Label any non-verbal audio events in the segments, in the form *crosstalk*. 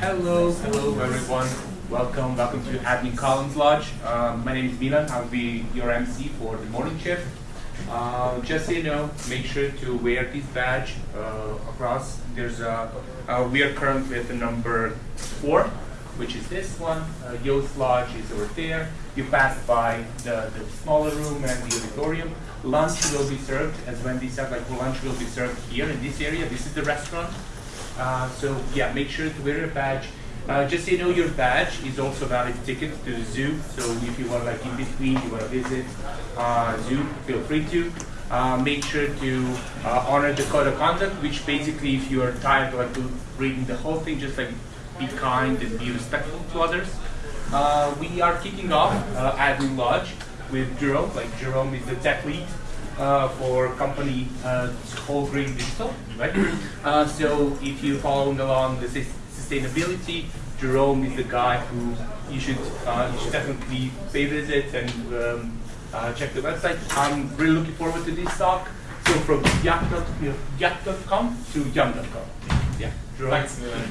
Hello, hello everyone. Welcome, welcome to Admin Collins Lodge. Um, my name is Milan. I'll be your MC for the morning shift. Uh, just so you know, make sure to wear this badge uh, across. There's a, uh, we are currently at the number four, which is this one. Uh, Yoast Lodge is over there. You pass by the, the smaller room and the auditorium. Lunch will be served, as Wendy said, like lunch will be served here in this area. This is the restaurant. Uh, so yeah, make sure to wear your badge. Uh, just so you know, your badge is also valid ticket to the zoo. So if you want like in between, you want to visit uh, zoo, feel free to. Uh, make sure to uh, honor the code of conduct, which basically, if you are tired like reading the whole thing, just like be kind and be respectful to others. Uh, we are kicking off uh, Admin Lodge with Jerome. Like Jerome is the tech lead uh, for company uh, Wholegrain Digital, right? Uh, so if you're following along the sus- sustainability, Jerome is the guy who you should uh, you should definitely pay visit and um, uh, check the website. I'm really looking forward to this talk. So from yuck.com to yum.com. Yeah, Jerome. Thanks, Milan.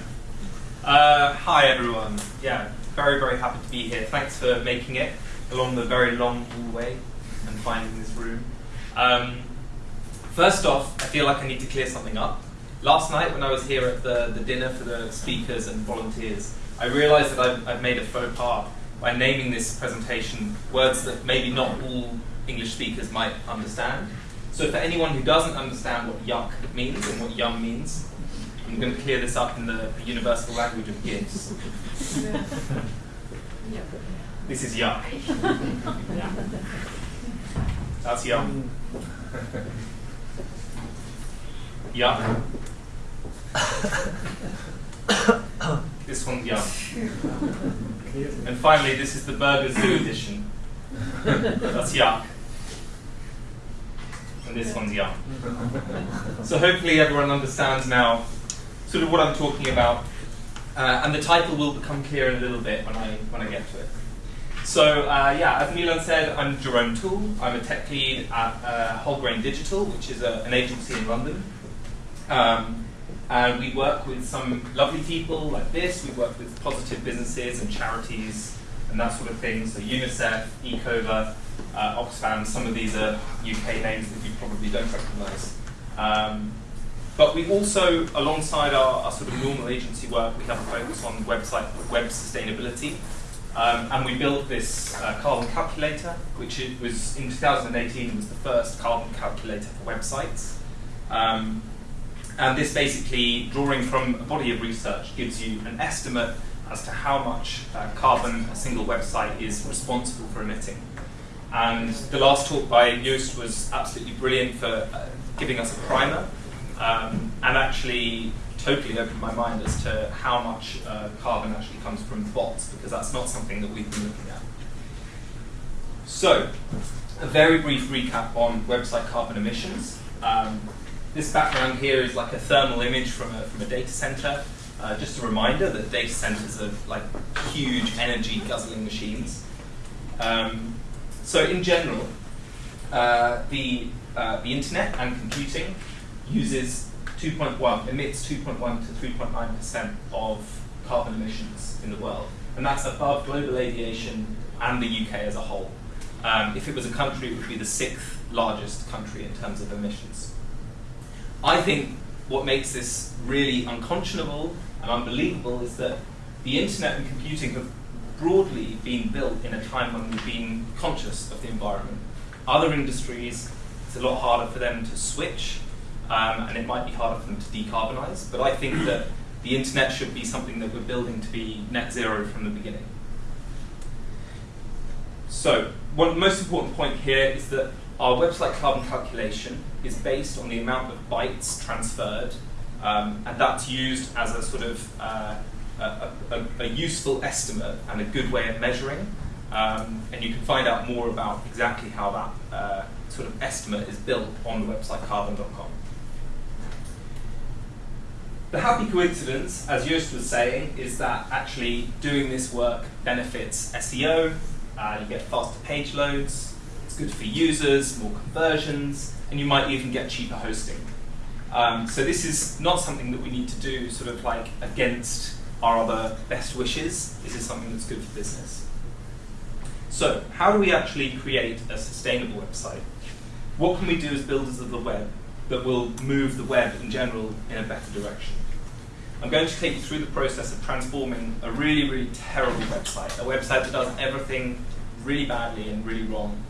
Uh, hi, everyone. Yeah, very, very happy to be here. Thanks for making it along the very long hallway and finding this room. Um, first off, I feel like I need to clear something up. Last night, when I was here at the, the dinner for the speakers and volunteers, I realized that I've, I've made a faux pas by naming this presentation words that maybe not all English speakers might understand. So, for anyone who doesn't understand what yuck means and what yum means, I'm going to clear this up in the, the universal language of gifs. *laughs* This is yuck. *laughs* That's yum. Yuck. this one's yum. And finally, this is the Burger Zoo edition. That's yuck. And this one's yum. So hopefully everyone understands now sort of what I'm talking about. Uh, and the title will become clear in a little bit when I, when I get to it. So uh, yeah, as Milan said, I'm Jerome Toole. I'm a tech lead at uh, Wholegrain Digital, which is a, an agency in London. Um, and we work with some lovely people like this. We work with positive businesses and charities and that sort of thing. So UNICEF, Ecover, uh, Oxfam. Some of these are UK names that you probably don't recognise. Um, but we also, alongside our, our, sort of normal agency work, we have a focus on website web sustainability. Um, and we built this uh, carbon calculator, which it was in 2018 was the first carbon calculator for websites. Um, and this basically, drawing from a body of research, gives you an estimate as to how much uh, carbon a single website is responsible for emitting. And the last talk by Joost was absolutely brilliant for uh, giving us a primer um, and actually totally opened my mind as to how much uh, carbon actually comes from bots, because that's not something that we've been looking at. So, a very brief recap on website carbon emissions. Um, this background here is like a thermal image from a, from a data center. Uh, just a reminder that data centers are like huge energy guzzling machines. Um, so in general, uh, the, uh, the internet and computing uses 2.1, emits 2.1 to 3.9% of carbon emissions in the world. And that's above global aviation and the UK as a whole. Um, if it was a country, it would be the sixth largest country in terms of emissions. I think what makes this really unconscionable and unbelievable is that the internet and computing have broadly been built in a time when we've been conscious of the environment. Other industries, it's a lot harder for them to switch, um, and it might be harder for them to decarbonize, but I think that the internet should be something that we're building to be net zero from the beginning. So, one most important point here is that our website carbon calculation is based on the amount of bytes transferred, um, and that's used as a sort of uh, a, a, a, useful estimate and a good way of measuring. Um, and you can find out more about exactly how that uh, sort of estimate is built on the website carbon.com. The happy coincidence, as Joost was saying, is that actually doing this work benefits SEO, uh, you get faster page loads, it's good for users, more conversions, and you might even get cheaper hosting. Um, so this is not something that we need to do sort of like against our other best wishes. This is something that's good for business. So, how do we actually create a sustainable website? What can we do as builders of the web that will move the web in general in a better direction? I'm going to take you through the process of transforming a really, really terrible website, a website that does everything really badly and really wrong.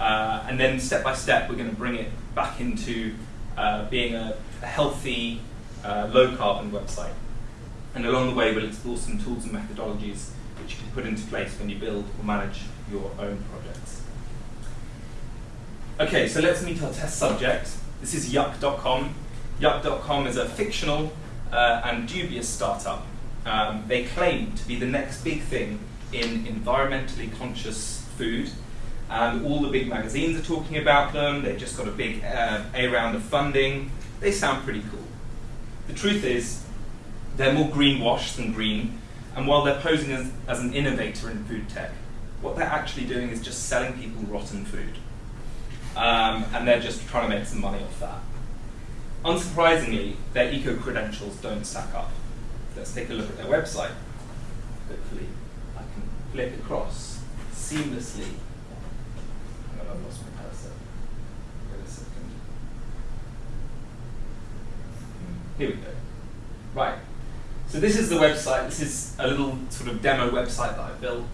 Uh, and then step by step, we're going to bring it back into uh, being a, a healthy, uh, low carbon website. And along the way, we'll explore some tools and methodologies which you can put into place when you build or manage your own projects. Okay, so let's meet our test subject. This is Yuck.com. Yuck.com is a fictional uh, and dubious startup. Um, they claim to be the next big thing in environmentally conscious food. And all the big magazines are talking about them. They've just got a big uh, A round of funding. They sound pretty cool. The truth is, they're more greenwashed than green. And while they're posing as, as an innovator in food tech, what they're actually doing is just selling people rotten food. Um, and they're just trying to make some money off that. Unsurprisingly, their eco credentials don't stack up. Let's take a look at their website. Hopefully, I can flick across seamlessly. Oh, I've lost my cursor. Wait a second. Here we go. Right. So this is the website. This is a little sort of demo website that I built.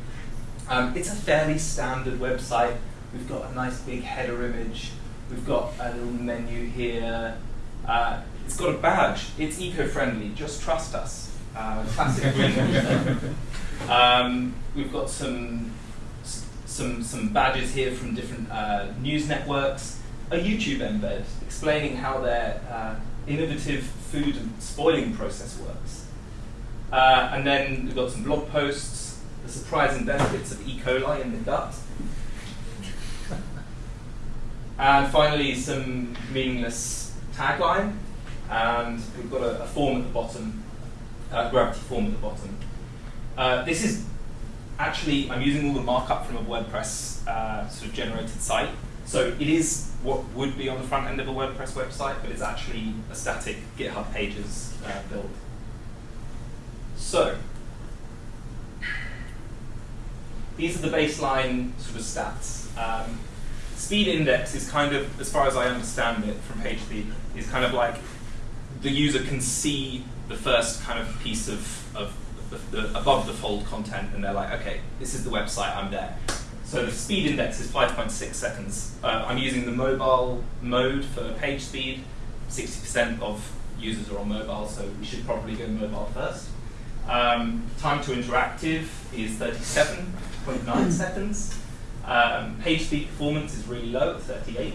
Um, it's a fairly standard website. We've got a nice big header image. We've got a little menu here. Uh, it's got a badge. It's eco-friendly. Just trust us. Uh, classic *laughs* um, We've got some some some badges here from different uh, news networks. A YouTube embed explaining how their uh, innovative food and spoiling process works. Uh, and then we've got some blog posts, the surprising benefits of E. coli in the gut. And finally, some meaningless tagline, and we've got a, a form at the bottom, a gravity form at the bottom. Uh, this is actually, I'm using all the markup from a WordPress uh, sort of generated site. So it is what would be on the front end of a WordPress website, but it's actually a static GitHub pages uh, build. So these are the baseline sort of stats. Um, speed index is kind of, as far as I understand it from PageSpeed, is kind of like the user can see the first kind of piece of, of the, the above the fold content and they're like, okay, this is the website, I'm there. So the speed index is 5.6 seconds. Uh, I'm using the mobile mode for page speed. 60% of users are on mobile, so we should probably go mobile first. Um, time to interactive is 37.9 seconds. Um, page speed performance is really low at 38.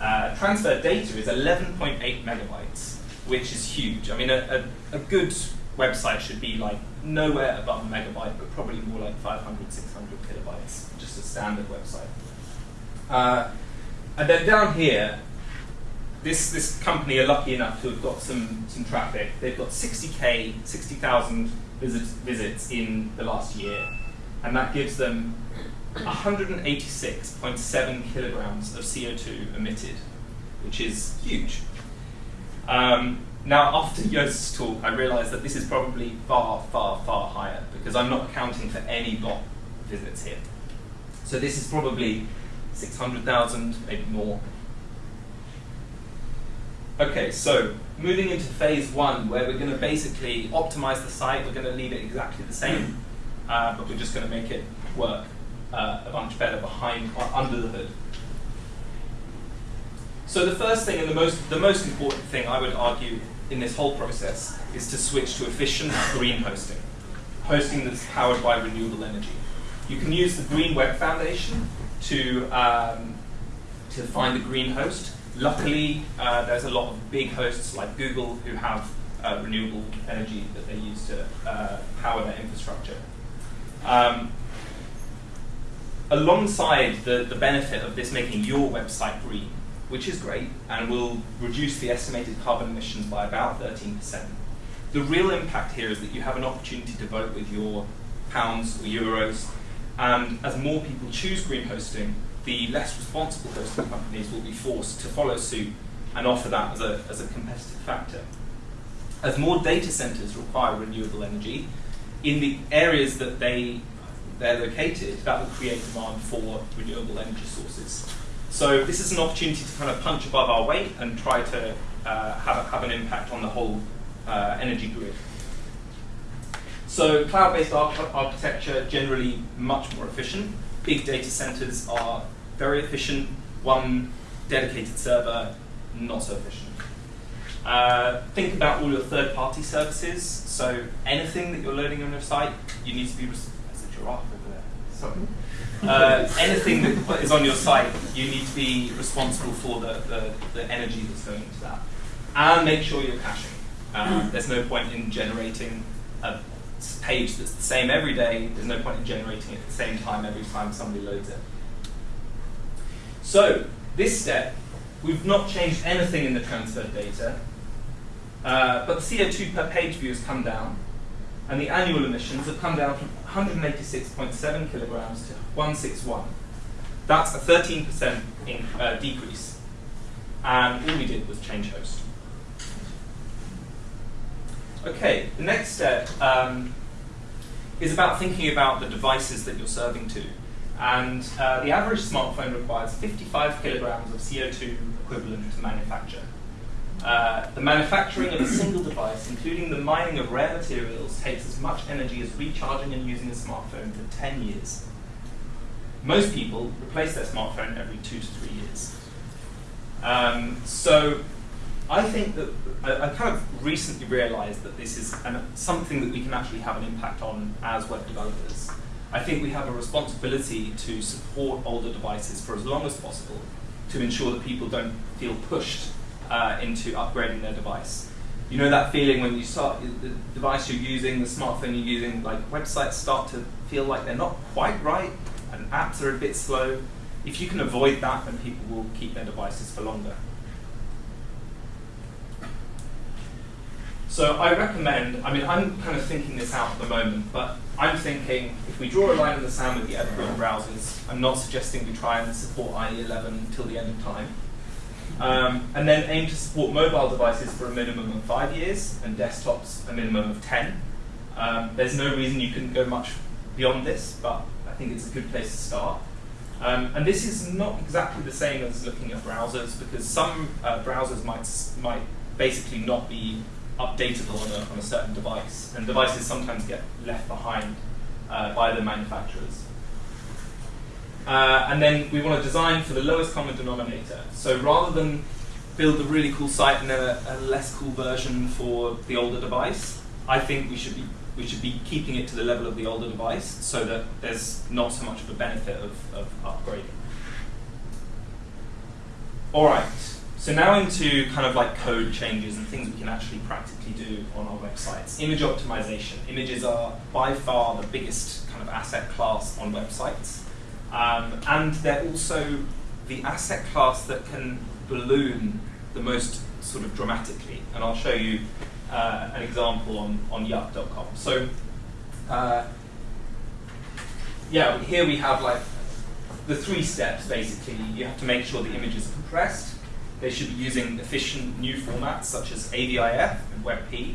Uh, transfer data is 11.8 megabytes, which is huge. I mean, a, a, a, good website should be like nowhere above a megabyte, but probably more like 500, 600 kilobytes, just a standard website. Uh, and then down here, this, this company are lucky enough to have got some, some traffic. They've got 60k, 60,000 visit, visits in the last year, and that gives them 186.7 kilograms of CO2 emitted, which is huge. Um, now, after Joost's talk, I realized that this is probably far, far, far higher because I'm not accounting for any bot visits here. So this is probably 600,000, maybe more. Okay, so moving into phase one, where we're going to basically optimize the site. We're going to leave it exactly the same, uh, but we're just going to make it work uh, a bunch better behind, uh, under the hood. So the first thing and the most, the most important thing I would argue in this whole process is to switch to efficient green hosting, hosting that's powered by renewable energy. You can use the Green Web Foundation to, um, to find the green host. Luckily, uh, there's a lot of big hosts like Google who have uh, renewable energy that they use to uh, power their infrastructure. Um, alongside the, the benefit of this making your website green, which is great and will reduce the estimated carbon emissions by about 13%. The real impact here is that you have an opportunity to vote with your pounds or euros, and as more people choose green hosting, the less responsible hosting companies will be forced to follow suit and offer that as a, as a competitive factor. as more data centers require renewable energy, in the areas that they they're located, that will create demand for renewable energy sources. So this is an opportunity to kind of punch above our weight and try to uh, have, have an impact on the whole uh, energy grid. So cloud-based arch architecture generally much more efficient. Big data centers are very efficient. One dedicated server, not so efficient. Uh, think about all your third-party services. So anything that you're loading on your site, you need to be. Giraffe over there. Sorry. Uh, anything that is on your site, you need to be responsible for the, the, the energy that's going into that. And make sure you're caching. Um, there's no point in generating a page that's the same every day. There's no point in generating it at the same time every time somebody loads it. So, this step, we've not changed anything in the transferred data, uh, but the CO2 per page view has come down, and the annual emissions have come down from 186.7 kilograms to 161. That's a 13% in, uh, decrease. And all we did was change host. Okay, the next step um, is about thinking about the devices that you're serving to. And uh, the average smartphone requires 55 kilograms of CO2 equivalent to manufacture. Uh, the manufacturing of a single device, including the mining of rare materials, takes as much energy as recharging and using a smartphone for 10 years. Most people replace their smartphone every two to three years. Um, so I think that I, I, kind of recently realized that this is an, something that we can actually have an impact on as web developers. I think we have a responsibility to support older devices for as long as possible to ensure that people don't feel pushed uh, into upgrading their device. You know that feeling when you start the device you're using, the smartphone you're using, like websites start to feel like they're not quite right and apps are a bit slow. If you can avoid that, then people will keep their devices for longer. So I recommend, I mean, I'm kind of thinking this out at the moment, but I'm thinking if we draw a line in the sand with the evergreen browsers, I'm not suggesting we try and support IE11 until the end of time. Um, and then aim to support mobile devices for a minimum of five years and desktops a minimum of 10. Um, there's no reason you couldn't go much beyond this, but I think it's a good place to start. Um, and this is not exactly the same as looking at browsers because some uh, browsers might, might basically not be updatable on a, on a certain device, and devices sometimes get left behind uh, by the manufacturers. Uh, and then we want to design for the lowest common denominator. So rather than build a really cool site and then a, a, less cool version for the older device, I think we should be we should be keeping it to the level of the older device so that there's not so much of a benefit of, of upgrading. All right. So now into kind of like code changes and things we can actually practically do on our websites. Image optimization. Images are by far the biggest kind of asset class on websites. Um, and they're also the asset class that can balloon the most sort of dramatically. And I'll show you uh, an example on, on yup.com. So uh, yeah, here we have like the three steps basically. You have to make sure the image is compressed they should be using efficient new formats such as AVIF and WebP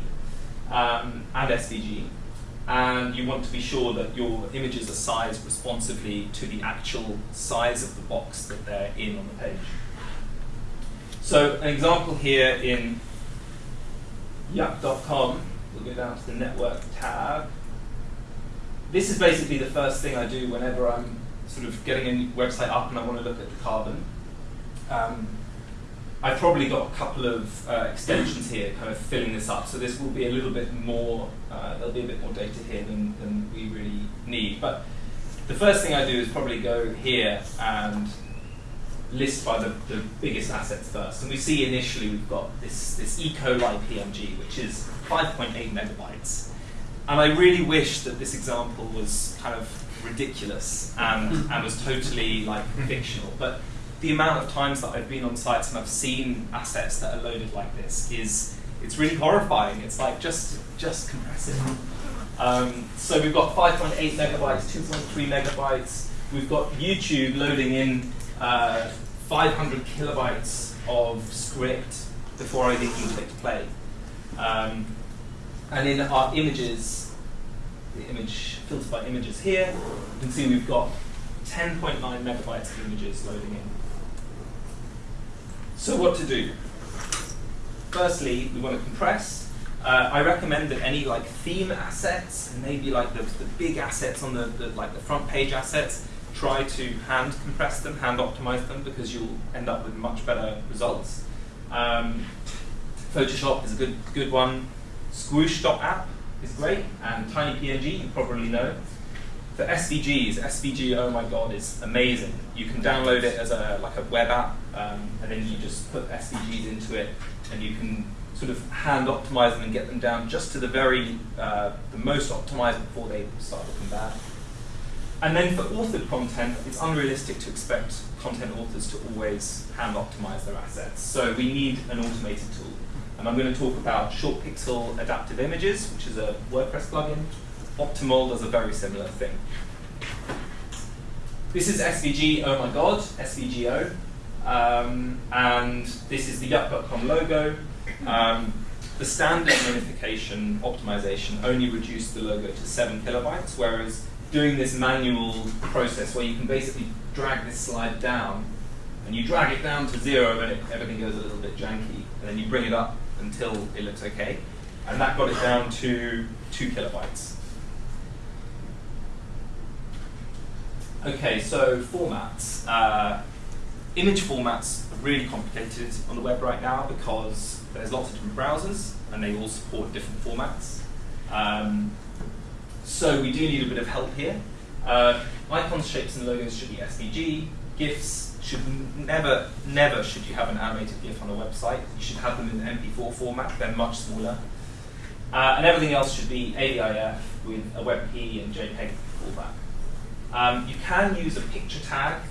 um, and SVG. And you want to be sure that your images are sized responsively to the actual size of the box that they're in on the page. So an example here in yup.com, we'll go down to the network tab. This is basically the first thing I do whenever I'm sort of getting a website up and I want to look at the carbon. Um, I've probably got a couple of uh, extensions here kind of filling this up, so this will be a little bit more, uh, there'll be a bit more data here than, than we really need. But the first thing I do is probably go here and list by the, the biggest assets first. And we see initially we've got this, this E. coli PNG, which is 5.8 megabytes. And I really wish that this example was kind of ridiculous and, and was totally like fictional. But the amount of times that I've been on sites and I've seen assets that are loaded like this is it's really horrifying. It's like just just compress it. Um, so we've got 5.8 megabytes, 2.3 megabytes. We've got YouTube loading in uh, 500 kilobytes of script before I even click play. Um, And in our images, the image filter by images here, you can see we've got 10.9 megabytes of images loading in. So what to do? Firstly, we want to compress. Uh, I recommend that any like theme assets and maybe like the, the big assets on the, the like the front page assets, try to hand compress them, hand optimize them because you'll end up with much better results. Um, Photoshop is a good good one. Squoosh.app is great, and TinyPNG you probably know. For SVGs, SVG, oh my god, is amazing. You can download it as a like a web app, um, and then you just put SVGs into it, and you can sort of hand optimize them and get them down just to the very uh, the most optimized before they start looking bad. And then for authored content, it's unrealistic to expect content authors to always hand optimize their assets. So we need an automated tool. And I'm going to talk about ShortPixel Adaptive Images, which is a WordPress plugin. Optimole does a very similar thing. This is SVG, oh my god, SVGO. Um, and this is the yup.com logo. Um, the standard minification optimization only reduced the logo to 7 kilobytes, whereas doing this manual process where you can basically drag this slide down, and you drag it down to zero and it, everything goes a little bit janky, and then you bring it up until it looks okay. And that got it down to 2 kilobytes. Okay, so formats. Uh, image formats are really complicated on the web right now because there's lots of different browsers and they all support different formats. Um, so we do need a bit of help here. Uh, icons, shapes, and logos should be SVG. GIFs should never, never should you have an animated GIF on a website. You should have them in MP4 format. They're much smaller. Uh, and everything else should be AVIF with a WebP and JPEG fallback. Um, you can use a picture tag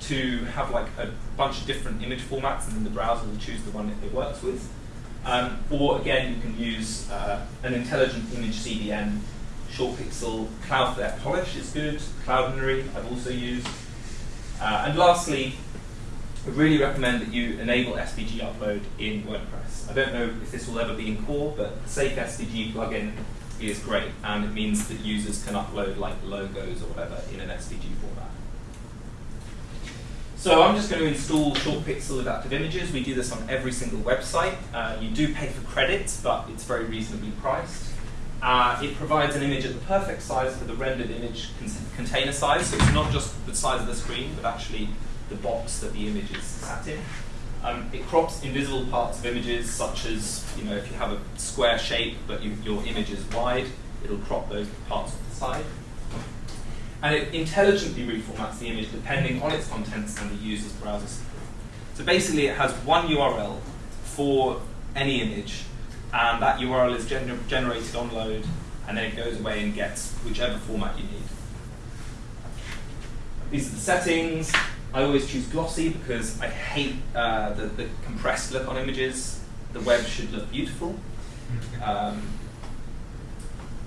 to have like a bunch of different image formats, and then the browser will choose the one that it works with. Um, or again, you can use uh, an intelligent image CDN, ShortPixel, Cloudflare Polish is good, Cloudinary I've also used. Uh, and lastly, I really recommend that you enable SVG upload in WordPress. I don't know if this will ever be in core, but the Safe SVG plugin is great, and it means that users can upload like logos or whatever in an SVG format. So I'm just going to install ShortPixel adaptive images. We do this on every single website. Uh, you do pay for credits, but it's very reasonably priced. Uh, it provides an image at the perfect size for the rendered image con container size, so it's not just the size of the screen, but actually the box that the image is sat in. Um, it crops invisible parts of images, such as you know if you have a square shape but you, your image is wide, it'll crop those parts off the side. And it intelligently reformats the image depending on its contents and the user's browser support. So basically, it has one URL for any image, and that URL is gener generated on load, and then it goes away and gets whichever format you need. These are the settings. I always choose glossy because I hate uh, the, the, compressed look on images. The web should look beautiful. Um,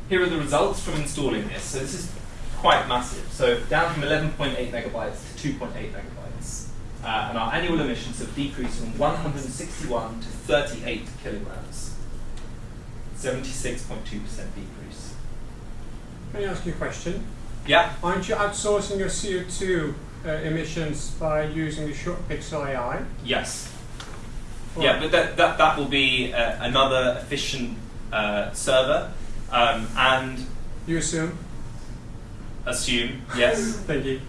here are the results from installing this. So this is quite massive. So down from 11.8 megabytes to 2.8 megabytes. Uh, and our annual emissions have decreased from 161 to 38 kilograms. 76.2% decrease. Can I ask you a question? Yeah. Aren't you outsourcing your CO2 uh, emissions by using the ShortPixel AI? Yes. Yeah, but that, that, that will be uh, another efficient uh, server. Um, and You assume? assume, yes. *laughs* Thank you.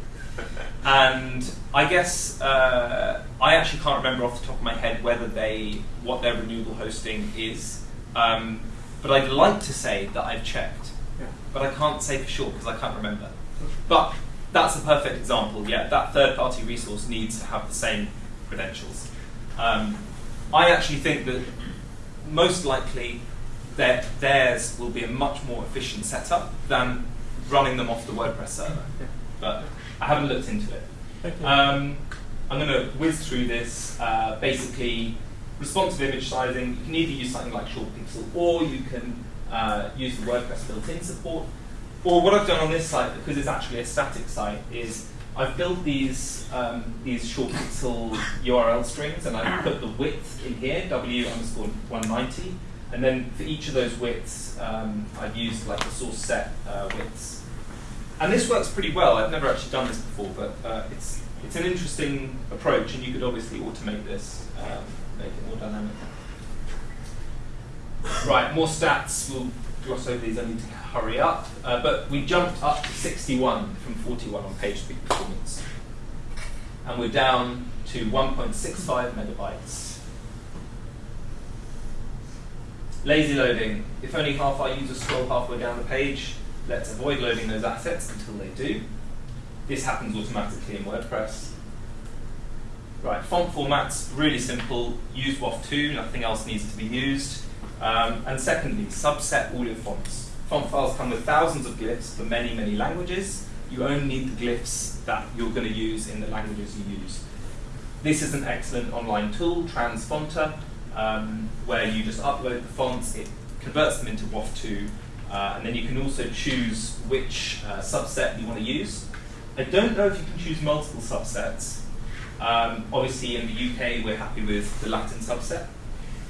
and I guess uh, I actually can't remember off the top of my head whether they what their renewable hosting is. Um, but I'd like to say that I've checked, Yeah. but I can't say for sure because I can't remember. But that's a perfect example. Yeah, that third-party resource needs to have the same credentials. Um, I actually think that most likely their, theirs will be a much more efficient setup than running them off the WordPress server. But I haven't looked into it. Um, I'm going to whiz through this. Uh, basically, responsive image sizing. You can either use something like ShortPixel, or you can uh, use the WordPress built-in support. Or what I've done on this site, because it's actually a static site, is I've built these um, these ShortPixel URL strings, and I've put the width in here, w underscore 190, and then for each of those widths, um, I've used like the source set uh, widths. And this works pretty well. I've never actually done this before, but uh, it's, it's an interesting approach, and you could obviously automate this, um, make it more dynamic. Right, more stats. We'll gloss over these. I need to hurry up. Uh, but we jumped up to 61 from 41 on PageSpeed performance. And we're down to 1.65 megabytes. Lazy loading. If only half our users scroll halfway down the page, let's avoid loading those assets until they do. This happens automatically in WordPress. Right, font formats, really simple. Use WOFF2, nothing else needs to be used. Um, and secondly, subset all your fonts. Font files come with thousands of glyphs for many, many languages. You only need the glyphs that you're going to use in the languages you use. This is an excellent online tool, Transfonter, um, where you just upload the fonts, it converts them into WOFF2, uh, and then you can also choose which uh, subset you want to use. I don't know if you can choose multiple subsets. Um, obviously, in the UK, we're happy with the Latin subset.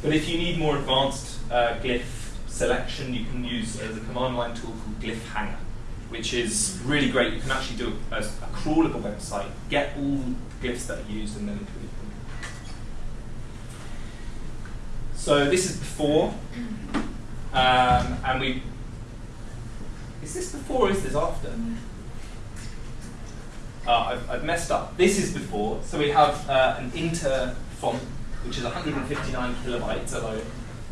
But if you need more advanced uh, glyph selection, you can use uh, the command line tool called Glyphhanger, which is really great. You can actually do a, a, a crawl of a website, get all the glyphs that are used, and then include them. So this is before, um, and we. Is this before or is this after? Uh, I've, I've, messed up. This is before, so we have uh, an inter font, which is 159 kilobytes alone,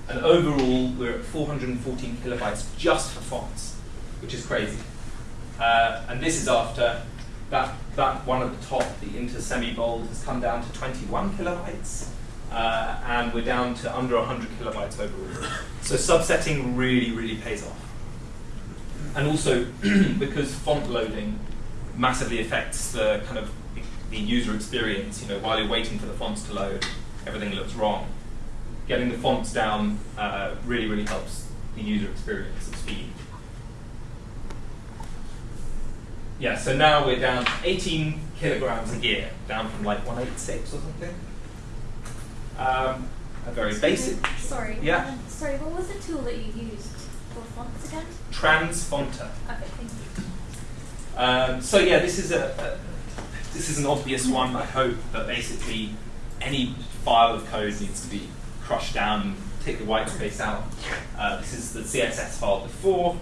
and overall we're at 414 kilobytes just for fonts, which is crazy. Uh, and this is after that, that one at the top, the inter semi-bold, has come down to 21 kilobytes, uh, and we're down to under 100 kilobytes overall. So subsetting really, really pays off. And also, *clears throat* because font loading massively affects the kind of the user experience. You know, while you're waiting for the fonts to load, everything looks wrong. Getting the fonts down uh, really, really helps the user experience of speed. Yeah, so now we're down 18 kilograms a year, down from like 186 or something. Um, a very Excuse basic. me, Sorry. Yeah. um, sorry, what was the tool that you used for fonts again? Transfonter. Okay, thank you. Um, so yeah, this is a, a, this is an obvious one. I hope, but basically, any file of code needs to be crushed down, and take the white space out. Uh, this is the CSS file before,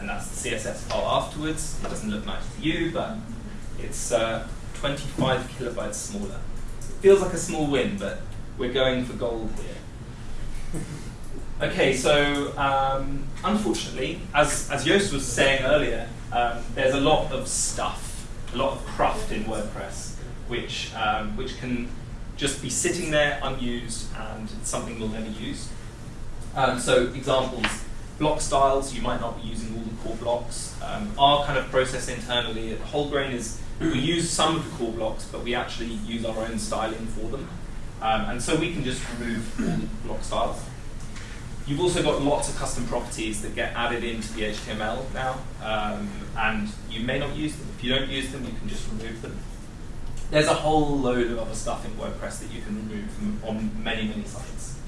and that's the CSS file afterwards. It doesn't look nice to you, but it's uh, 25 kilobytes smaller. It feels like a small win, but we're going for gold here. *laughs* Okay, so um, unfortunately, as, as Joost was saying earlier, um, there's a lot of stuff, a lot of cruft in WordPress, which, um, which can just be sitting there unused and something we'll never use. Um, so examples, block styles, you might not be using all the core blocks. Um, our kind of process internally at Wholegrain is we use some of the core blocks, but we actually use our own styling for them. Um, and so we can just remove all the block styles. You've also got lots of custom properties that get added into the HTML now, um, and you may not use them. If you don't use them, you can just remove them. There's a whole load of other stuff in WordPress that you can remove from, on many, many sites.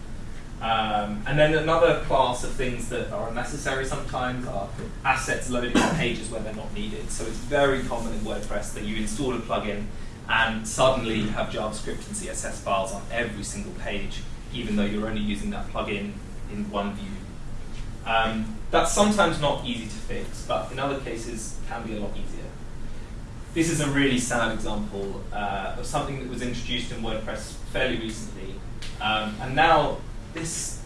Um, and then another class of things that are unnecessary sometimes are assets loading on pages where they're not needed. So it's very common in WordPress that you install a plugin and suddenly you have JavaScript and CSS files on every single page, even though you're only using that plugin in one view. Um, that's sometimes not easy to fix, but in other cases can be a lot easier. This is a really sad example uh, of something that was introduced in WordPress fairly recently, um, and now this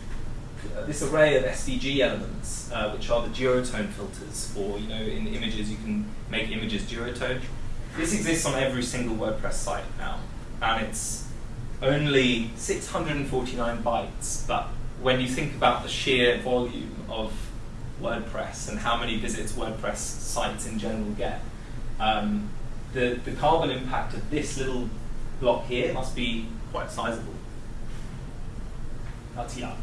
uh, this array of SVG elements, uh, which are the duotone filters for you know in images you can make images duotone. This exists on every single WordPress site now, and it's only 649 bytes, but when you think about the sheer volume of WordPress and how many visits WordPress sites in general get, um, the, the carbon impact of this little block here must be quite sizable. That's yuck.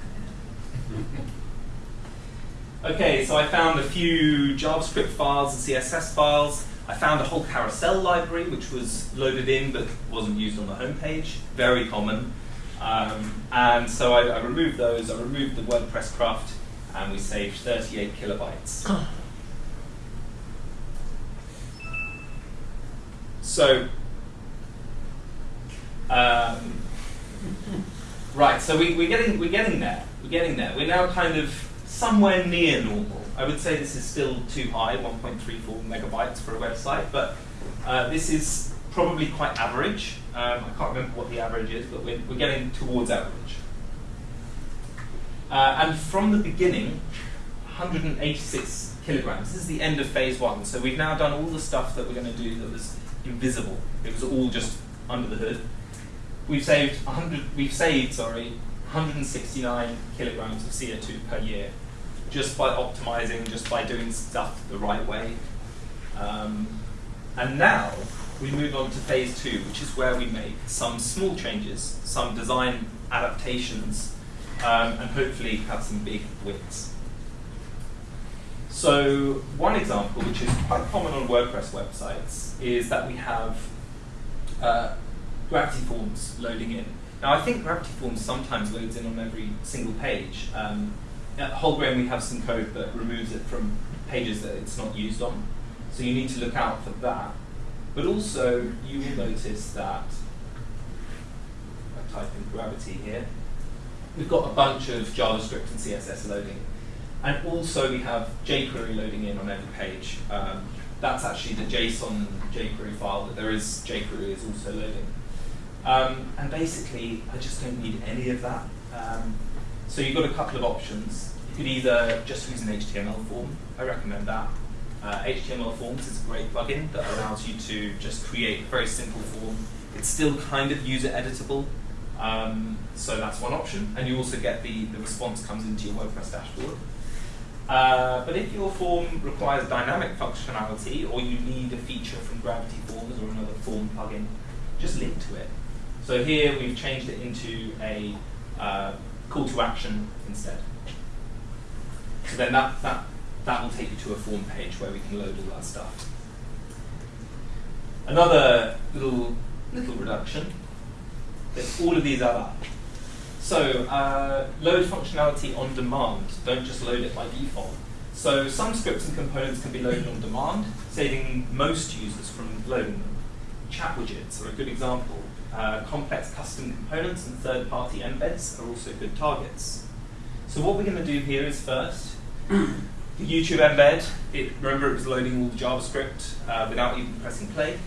*laughs* okay, so I found a few JavaScript files and CSS files. I found a whole carousel library which was loaded in but wasn't used on the homepage. Very common. Um, and so I, I removed those, I removed the WordPress cruft, and we saved 38 kilobytes. *gasps* *laughs* so, um, right, so we, we're, getting, we're getting there. We're getting there. We're now kind of somewhere near normal. I would say this is still too high, 1.34 megabytes for a website, but uh, this is probably quite average. Um, I can't remember what the average is, but we're, we're getting towards average. Uh, and from the beginning, 186 kilograms. This is the end of phase one. So we've now done all the stuff that we're going to do that was invisible. It was all just under the hood. We've saved 100. We've saved, sorry, 169 kilograms of CO2 per year, just by optimizing, just by doing stuff the right way. Um, and now we move on to phase two, which is where we make some small changes, some design adaptations, um, and hopefully have some big wins. So one example, which is quite common on WordPress websites, is that we have uh, Gravity Forms loading in. Now I think Gravity Forms sometimes loads in on every single page. Um, at Wholegrain we have some code that removes it from pages that it's not used on. So you need to look out for that. But also, you will notice that, I type in Gravity here, we've got a bunch of JavaScript and CSS loading. And also we have jQuery loading in on every page. Um, that's actually the JSON jQuery file, that there is jQuery is also loading. Um, and basically, I just don't need any of that. Um, so you've got a couple of options. You could either just use an HTML form. I recommend that. Uh, HTML Forms is a great plugin that allows you to just create a very simple form. It's still kind of user editable, um, so that's one option. And you also get the, the response comes into your WordPress dashboard. Uh, but if your form requires dynamic functionality or you need a feature from Gravity Forms or another form plugin, just link to it. So here we've changed it into a uh, call to action instead. So then that, that that will take you to a form page where we can load all that stuff. Another little little reduction. That all of these add up. So uh, load functionality on demand. Don't just load it by default. So some scripts and components can be loaded on demand, saving most users from loading them. Chat widgets are a good example. Uh, complex custom components and third-party embeds are also good targets. So what we're going to do here is first, *coughs* the YouTube embed, it, remember it was loading all the JavaScript uh, without even pressing play.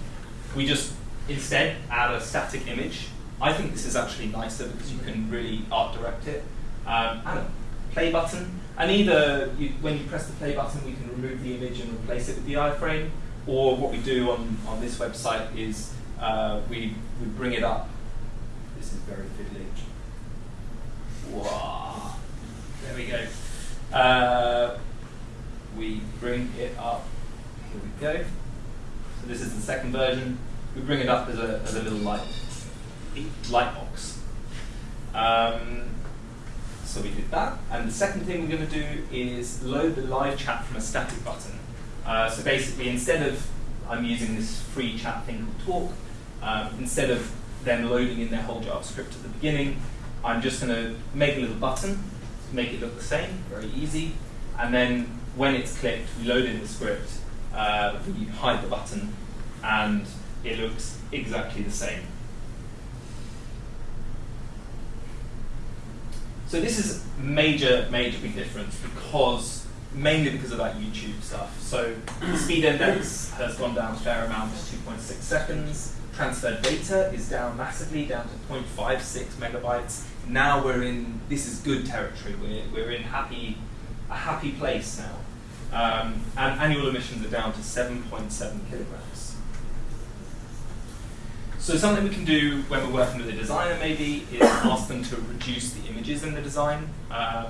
We just instead add a static image. I think this is actually nicer because you can really art direct it. Um, add a play button, and either you, when you press the play button, we can remove the image and replace it with the iframe, or what we do on, on this website is uh, we, we bring it up. This is very fiddly. Wow. There we go. Uh, we bring it up. Here we go. So this is the second version. We bring it up as a, as a little light, light box. Um, so we did that. And the second thing we're going to do is load the live chat from a static button. Uh, so basically, instead of I'm using this free chat thing called Tawk, um, instead of them loading in their whole JavaScript at the beginning, I'm just going to make a little button, make it look the same, very easy, and then when it's clicked, we load in the script, uh, we hide the button, and it looks exactly the same. So this is major, major big difference because mainly because of that YouTube stuff. So the speed index has gone down a fair amount to 2.6 seconds. Transferred data is down massively, down to 0.56 megabytes. Now we're in, this is good territory. We're, we're in happy, a happy place now. Um, and annual emissions are down to 7.7 kilograms. So something we can do when we're working with a designer maybe is *coughs* ask them to reduce the images in the design. Um,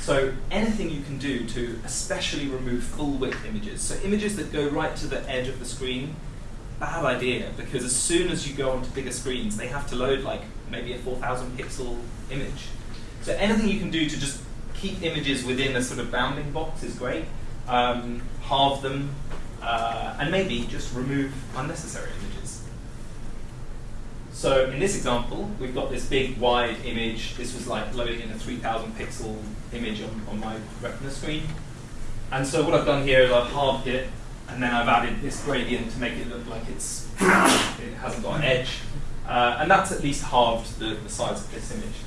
so anything you can do to especially remove full width images. So images that go right to the edge of the screen, bad idea because as soon as you go onto bigger screens, they have to load like maybe a 4,000 pixel image. So anything you can do to just keep images within a sort of bounding box is great. Um, halve them, uh, and maybe just remove unnecessary images. So in this example, we've got this big wide image. This was like loading in a 3000 pixel image on, on my retina screen. And so what I've done here is I've halved it, and then I've added this gradient to make it look like it's *coughs* it hasn't got an edge. Uh, and that's at least halved the, the size of this image.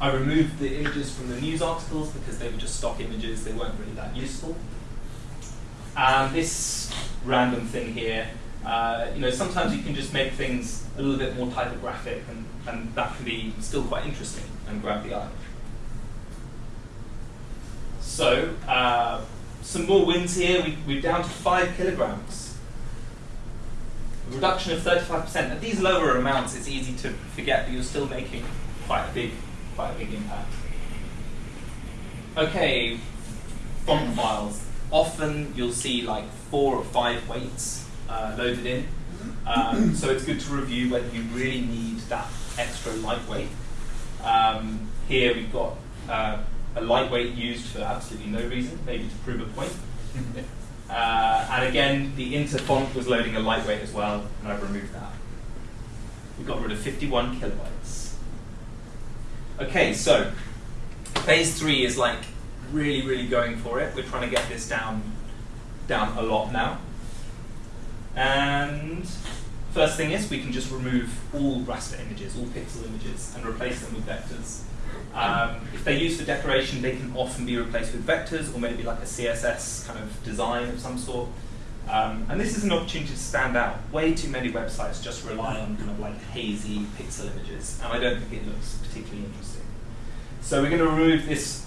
I removed the images from the news articles because they were just stock images, they weren't really that useful. And this random thing here, uh, you know, sometimes you can just make things a little bit more typographic and, and that can be still quite interesting and grab the eye. So, uh, some more wins here. We, we're down to five kilograms. A reduction of 35%. At these lower amounts, it's easy to forget, but you're still making quite a big, quite a big impact. Okay, font files. Often you'll see like four or five weights uh, loaded in. Um, *clears throat* so it's good to review whether you really need that extra lightweight. Um, here we've got uh, a lightweight used for absolutely no reason, maybe to prove a point. *laughs* uh, and again, the inter font was loading a lightweight as well, and I've removed that. We got rid of 51 kilobytes. Okay, so phase three is like really, really going for it. We're trying to get this down, down a lot now. And first thing is we can just remove all raster images, all pixel images, and replace them with vectors. Um, if they're used for decoration, they can often be replaced with vectors or maybe like a CSS kind of design of some sort. Um, and this is an opportunity to stand out. Way too many websites just rely on kind of like hazy pixel images, and I don't think it looks particularly interesting. So we're going to remove this,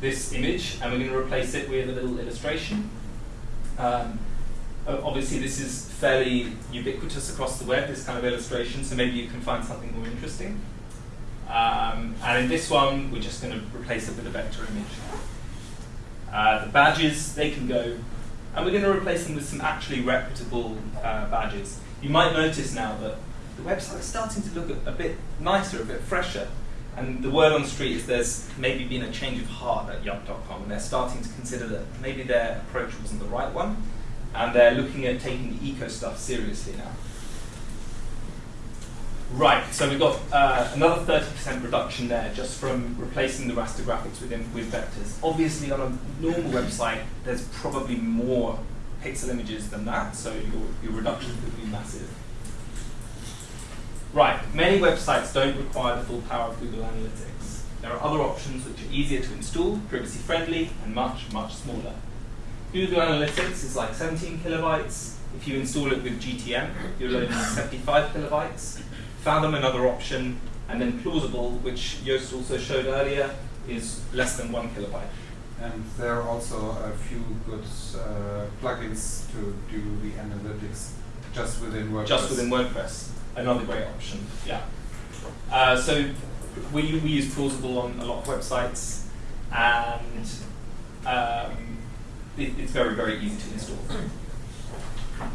this image, and we're going to replace it with a little illustration. Um, obviously, this is fairly ubiquitous across the web, this kind of illustration, so maybe you can find something more interesting. Um, and in this one, we're just going to replace it with a vector image. Uh, the badges, they can go, and we're going to replace them with some actually reputable uh, badges. You might notice now that the website is starting to look a, a, bit nicer, a bit fresher. And the word on the street is there's maybe been a change of heart at yuck.com, and they're starting to consider that maybe their approach wasn't the right one, and they're looking at taking the eco stuff seriously now. Right, so we've got uh, another 30% reduction there just from replacing the raster graphics with, with vectors. Obviously, on a normal website, there's probably more pixel images than that, so your, your reduction could be massive. Right, many websites don't require the full power of Google Analytics. There are other options which are easier to install, privacy friendly, and much, much smaller. Google Analytics is like 17 kilobytes. If you install it with GTM, you're loading 75 kilobytes. Fathom, another option, and then Plausible, which Joost also showed earlier, is less than one kilobyte. And there are also a few good uh, plugins to do the analytics just within WordPress. Just within WordPress, another great option. Yeah. Uh, so we, we use Plausible on a lot of websites, and um, it, it's very very easy to install.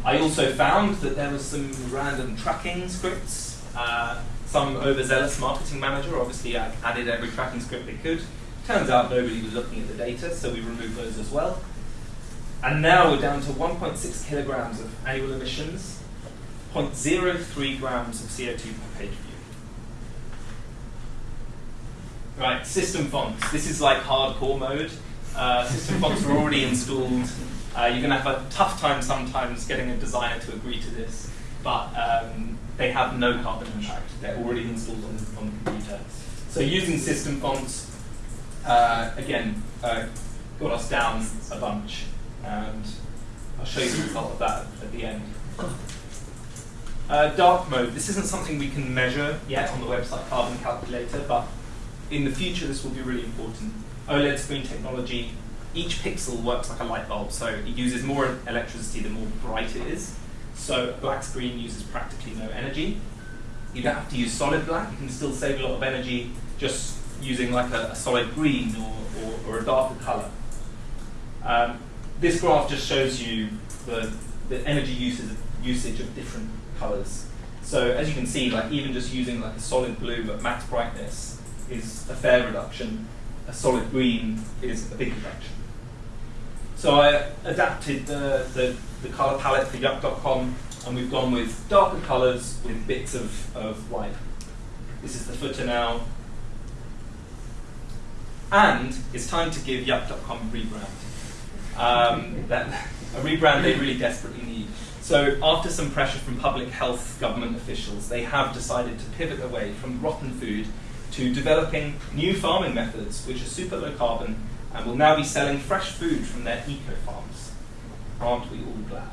I also found that there was some random tracking scripts uh, some overzealous marketing manager obviously added every tracking script they could. Turns out nobody was looking at the data, so we removed those as well. And now we're down to 1.6 kilograms of annual emissions, 0.03 grams of CO2 per page view. Right, system fonts. This is like hardcore mode. Uh, system fonts are already installed. Uh, you're going to have a tough time sometimes getting a designer to agree to this, but um, they have no carbon impact. They're already installed on, on the computer. So using system fonts, uh, again, uh, got us down a bunch. And I'll show you the result of that at the end. Uh, dark mode. This isn't something we can measure yet on the website Carbon Calculator, but in the future this will be really important. OLED screen technology, each pixel works like a light bulb, so it uses more electricity the more bright it is. So a black screen uses practically no energy. You don't have to use solid black, you can still save a lot of energy just using like a, a solid green or, or, or, a darker color. Um, this graph just shows you the, the energy usage, usage of different colors. So as you can see, like even just using like a solid blue at max brightness is a fair reduction. A solid green is a big reduction. So I adapted the, the, the color palette for yuck.com and we've gone with darker colours with bits of, of white. This is the footer now. And it's time to give yuck.com a rebrand. Um, that, a rebrand they really desperately need. So after some pressure from public health government officials, they have decided to pivot away from rotten food to developing new farming methods, which are super low carbon and will now be selling fresh food from their eco farms. Aren't we all glad?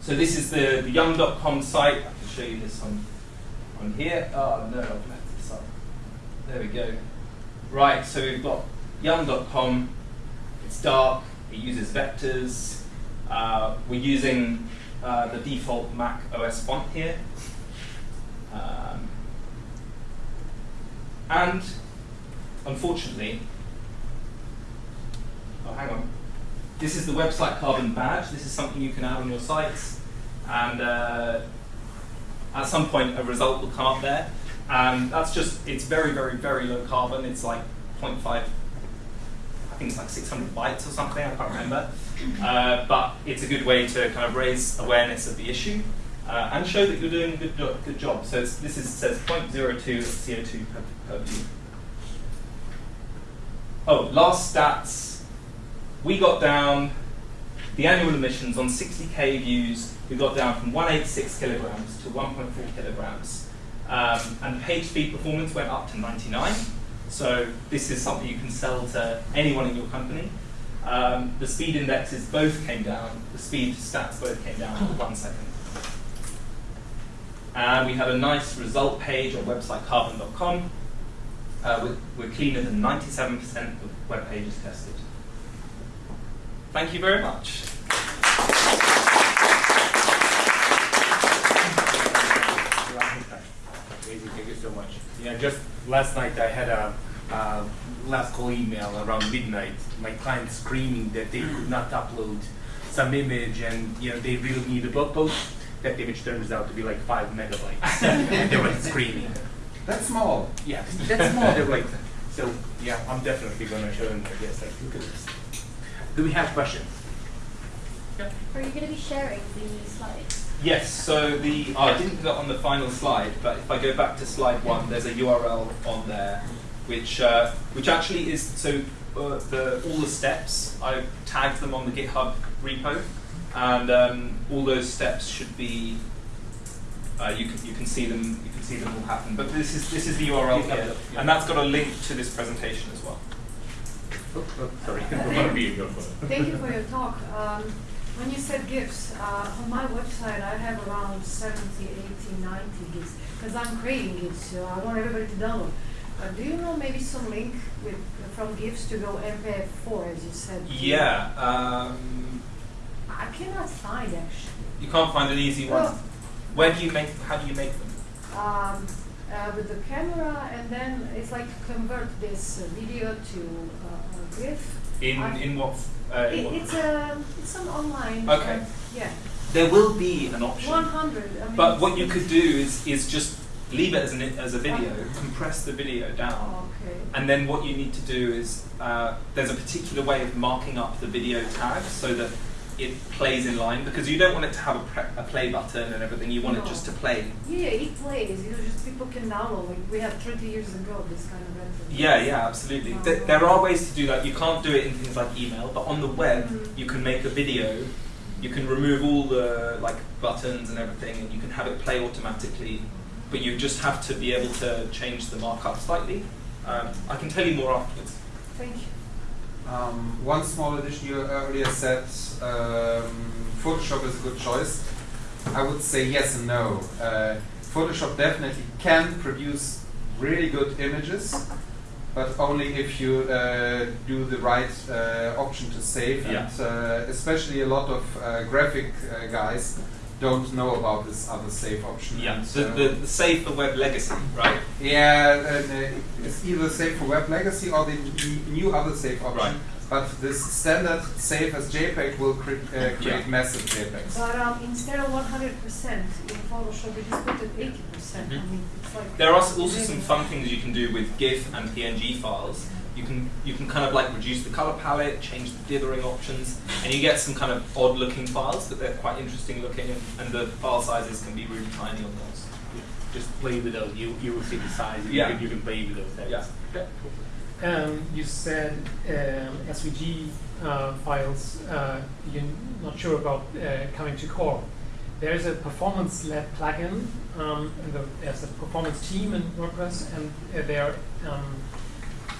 So this is the, the young.com site. I can show you this on, on here. Oh no, I've left this up. There we go. Right, so we've got young.com. It's dark, it uses vectors. Uh, we're using uh, the default Mac OS font here. Um, and unfortunately, oh, hang on. This is the website carbon badge. This is something you can add on your sites. And uh, at some point, a result will come up there. And that's just, it's very, very, very low carbon. It's like 0.5, I think it's like 600 bytes or something, I can't remember. Uh, but it's a good way to kind of raise awareness of the issue uh, and show that you're doing a good, good job. So this is, says 0.02 CO2 per, per view. Oh, last stats. We got down the annual emissions on 60k views. We got down from 186 kilograms to 1.4 kilograms. Um, and page speed performance went up to 99. So this is something you can sell to anyone in your company. Um, the speed indexes both came down. The speed stats both came down one second. And we had a nice result page on website carbon.com. Uh, we're, we're cleaner than 97% of web pages tested. Thank you very much. Amazing, thank you so much. Yeah, just last night I had a uh, last call email around midnight. My client screaming that they could not upload some image and you know they really need a blog post. That image turns out to be like five megabytes, *laughs* and they were screaming. That's small. Yeah, that's small. *laughs* They're like, so yeah, I'm definitely gonna show them. I guess like, look at this. Do we have questions? Yeah. Are you going to be sharing the slides? Yes, so the oh, I didn't put it on the final slide, but if I go back to slide one, there's a URL on there, which uh, which actually is so uh, the all the steps I've tagged them on the GitHub repo, and um, all those steps should be uh, you can you can see them you can see them all happen. But this is this is the URL GitHub, here, yeah. and that's got a link to this presentation as well. Oh, oh, sorry, *laughs* we're gonna be go for it. Thank you for your talk. Um, when you said GIFs, uh, on my website I have around 70, 80, 90 GIFs because I'm creating GIFs, so I want everybody to download. Uh, do you know maybe some link with from GIFs to go MPEG-4 as you said? Yeah, um, I cannot find actually. you can't find an easy one. Well- Where do you make? How do you make them? Um, uh, with the camera and then it's like to convert this uh, video to uh, a GIF. In I- in what? Uh, in It, what it's a it's some online. Okay. yeah. There will be an option. 100. I mean, But what you could do is, is just leave it as, an, as a video, compress the video down, Okay. and then what you need to do is uh, there's a particular way of marking up the video tag so that it plays in line because you don't want it to have a, pre- a play button and everything. You want it just to play. Yeah, it plays. You know, just people can download. Like we had 30 years ago, this kind of method. Yeah, yeah, absolutely. Th- there are ways to do that. You can't do it in things like email, but on the web Mhm. you can make a video. You can remove all the like buttons and everything, and you can have it play automatically. But you just have to be able to change the markup slightly. Um, I can tell you more afterwards. Thank you. Um, one small addition you earlier said um, Photoshop is a good choice. I would say yes and no. Uh, Photoshop definitely can produce really good images, but only if you uh, do the right uh, option to save. Yeah. And uh, especially a lot of uh, graphic uh, guys don't know about this other safe option. Yeah, And, the, uh, the, the save for web legacy, right? yeah, and, uh, it's either save for web legacy or the new other safe option. Right. But this standard save as JPEG will cre- uh, create Yeah. massive JPEGs. But um, instead of 100% in Photoshop, you just put it 80%. I Mhm. mean, it's like There are also some fun things you can do with GIF and PNG files. You can you can kind of like reduce the color palette, change the dithering options, and you get some kind of odd looking files, but they're quite interesting looking, and, and the file sizes can be really tiny on those. Just play with those. You you will see the size. Yeah. You can, you can play with those. Things. Yeah. Um, you said um, SVG uh, files, uh, you're not sure about uh, coming to core. There is a Performance Lab plugin, um, and the, there's a performance team in WordPress, and uh, they are um,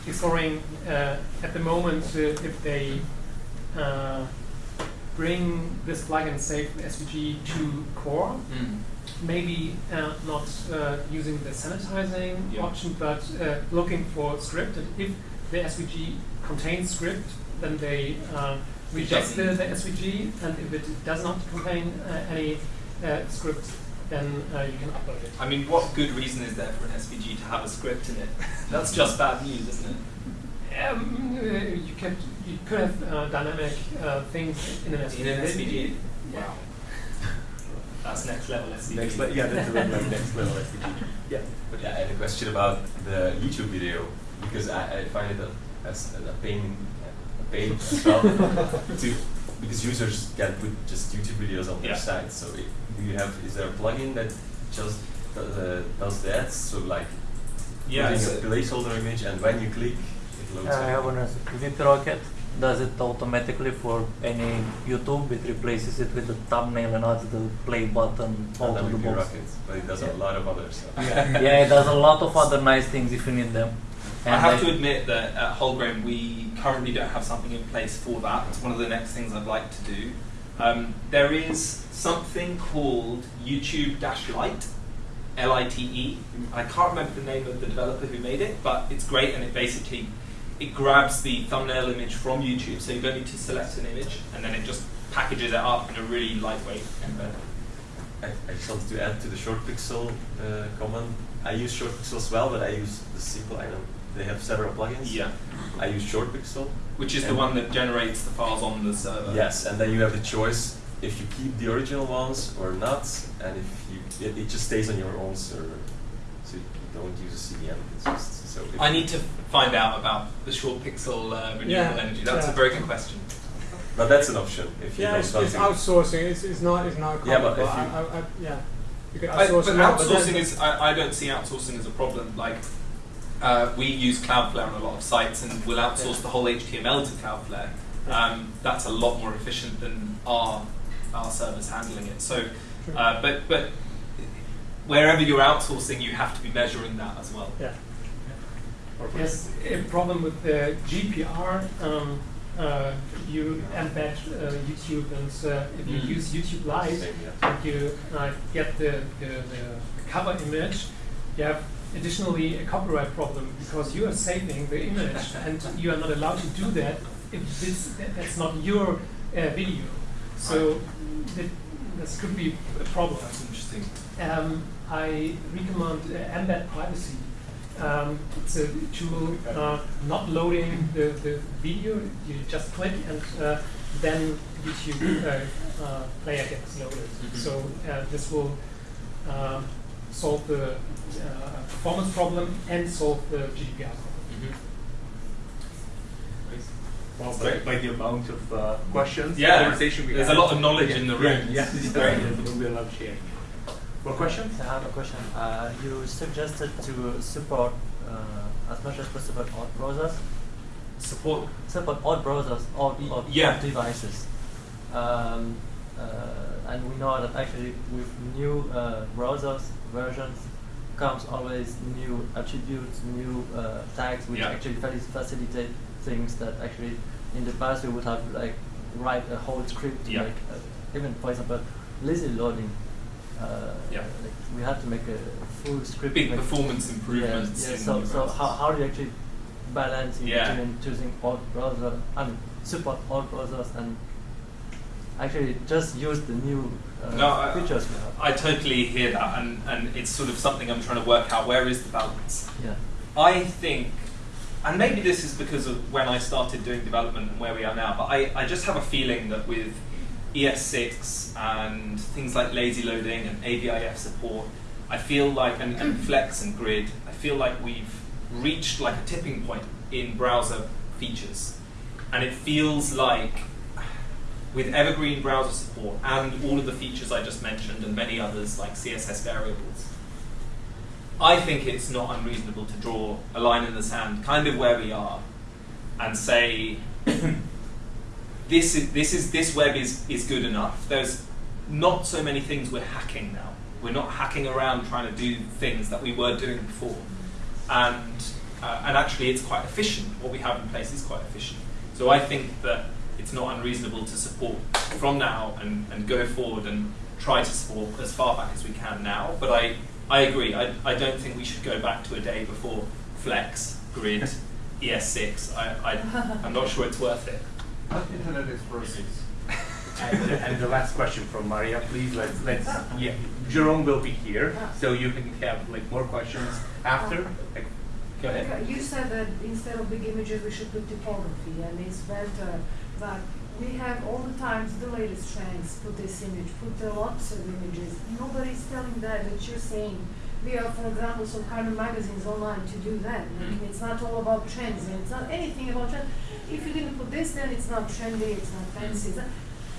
exploring uh, at the moment uh, if they uh, bring this plugin, Safe SVG, to core maybe uh, not uh, using the sanitizing Yeah. option, but uh, looking for script. And if the SVG contains script, then they uh, reject the, the SVG. And if it does not contain uh, any uh, script, then uh, you can upload it. I mean, what good reason is there for an SVG to have a script in it? *laughs* That's just bad news, isn't it? Um, uh, you could you could have uh, dynamic uh, things in an SVG. In an SVG? Yeah. Wow. *laughs* That's next level SVG. Next le- yeah, that's a level like next level SVG. *laughs* Yeah. But yeah, I had a question about the YouTube video because I, I find it a, as a pain, a pain as well to because users can put just YouTube videos on their site. So i do you have is there a plugin that just does, uh, does that? So like Yeah, putting so- a placeholder image and when you click it loads. I have an answer. WP Rocket does it automatically for any YouTube. It replaces it with the thumbnail and adds the play button and all to the with box. rockets, but it does Yeah. a lot of other stuff. *laughs* yeah, it does a lot of other nice things if you need them. I have I- to admit that at Wholegrain we currently don't have something in place for that. It's one of the next things I'd like to do. Um, there is something called YouTube Dash Lite, L-I-T-E. I can't remember the name of the developer who made it, but it's great and it basically it grabs the thumbnail image from YouTube, so you don't need to select an image, and then it just packages it up in a really lightweight embed. I, I just wanted to add to the ShortPixel uh, comment. I use ShortPixel as well, but I use the simple. I don't. They have several plugins. Yeah, I use ShortPixel. Which is the one that generates the files on the server. Yes, and then you have the choice if you keep the original ones or not, and if you it, it just stays on your own server, so you don't use a CDN. It's just so. I need to find out about the ShortPixel uh, renewable Yeah, energy. That's yeah. a very good question. But that's an option if you Yeah, don't it's, want it's to. outsourcing. It's, it's not it's not Yeah, common, but if I, you- I, I, yeah, you can I, outsource but but outsourcing is, I, I don't see outsourcing as a problem. Like, uh, we use Cloudflare on a lot of sites and we'll outsource Yeah. the whole HTML to Cloudflare. Um, that's a lot more efficient than our, our servers handling it. So, uh, but, but wherever you're outsourcing, you have to be measuring that as well. Yeah. Yes, a problem with the GDPR. Um, uh, you embed uh, YouTube, and uh, if you Mm. use YouTube Live, Same, yeah. and you uh, get the, the, the cover image, you have additionally a copyright problem because you are saving the image, and you are not allowed to do that if this that, that's not your uh, video. So that, this could be a problem. That's interesting. Um, I recommend uh, Embed Privacy. Um, it's a tool uh, not loading the, the video. You just click and uh, then YouTube uh, uh, player gets loaded. Mhm. So uh, this will uh, solve the uh, performance problem and solve the GDPR problem. Well, by, by the amount of uh, questions, Yeah, conversation we there's had. a lot of knowledge Yeah, in the room. Yeah, great. great. We love sharing. More questions? I have a question. Uh, you suggested to support uh, as much as possible all browsers. Support. Support all browsers, all, Y- all yeah. devices. Um, uh, and we know that actually with new uh, browsers versions comes always new attributes, new uh, tags, which Yeah. actually faci- facilitate things that actually in the past we would have like write a whole script Yeah. make uh, even for example lazy loading. Uh, Yeah. like we had to make a full script. Big performance improvements. Yeah, yeah. So, so how, how do you actually balance in Yeah. between choosing all browser and support all browsers and actually just use the new uh, No, I- features have? I totally hear that, and, and it's sort of something I'm trying to work out. Where is the balance? yeah. I think, and maybe this is because of when I started doing development and where we are now, but I, I just have a feeling that with ES6 and things like lazy loading and AVIF support, I feel like, and, and Flex and Grid, I feel like we've reached like a tipping point in browser features, and it feels like with evergreen browser support and all of the features I just mentioned and many others like CSS variables, I think it's not unreasonable to draw a line in the sand, kind of where we are, and say *clears throat* this is this is this web is is good enough. There's not so many things we're hacking now. We're not hacking around trying to do things that we were doing before, and uh, and actually it's quite efficient. What we have in place is quite efficient. So I think that it's not unreasonable to support from now and, and go forward and try to support as far back as we can now. But I, I agree. I, I don't think we should go back to a day before Flex, Grid, *laughs* ES6. I, I, I'm not sure it's worth it. Internet Explorer 6. And, and the last question from Maria, please. Let's let's yeah. Jerome will be here, so you can have like more questions after. Like, go ahead. You said that instead of big images, we should put typography, and it's better, but we have all the times the latest trends, put this image, put the lots of images. Nobody's telling that, that you're saying, we are, for example, some kind of magazines online to do that. Like, it's not all about trends, and it's not anything about trends. If you didn't put this, then it's not trendy, it's not fancy. it's not-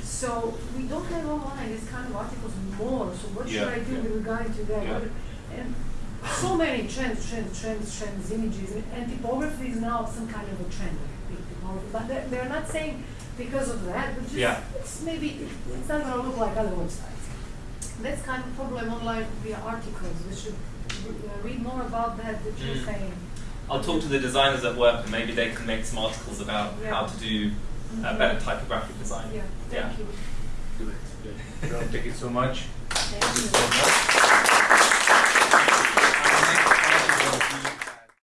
So we don't have online these kind of articles more, so what should I do yeah. with regard to that? Yeah. And so many trends, trends, trends, trends, images, and- and typography is now some kind of a trend, like. But they're, they're not saying because of that, but just Yeah. it's maybe it's not going to look like other websites. That's kind of problem online via articles. We should uh, read more about that. That you're Mm. saying. I'll talk to the designers at work and maybe they can make some articles about Yeah. how to do uh, better typographic design. Yeah. Yeah. Thank you. Good. Good. Jerome, thank you so much. Thank Thank you you. so much.